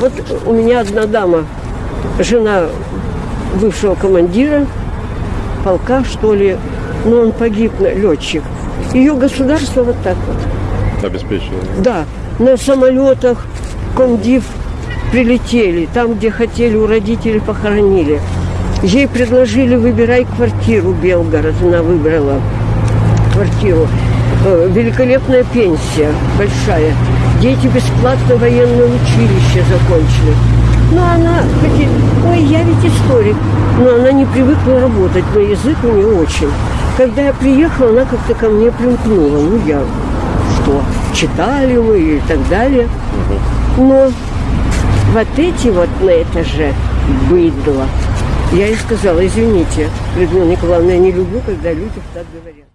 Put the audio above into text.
Вот у меня одна дама, жена бывшего командира полка, что ли, но он погиб, летчик. Ее государство вот так вот. Обеспечивали. Да, на самолетах комдив прилетели, там, где хотели, у родителей похоронили. Ей предложили выбирай квартиру Белгород, она выбрала квартиру. Э, Великолепная пенсия, большая. Дети бесплатно военное училище закончили. Но она хоть ой, я ведь историк, но она не привыкла работать, но язык у нее очень. Когда я приехала, она как-то ко мне примкнула. Ну, я что, читали мы и так далее. Но вот эти вот на этаже быдло. Я ей сказала, извините, Людмила Николаевна, я не люблю, когда люди так говорят.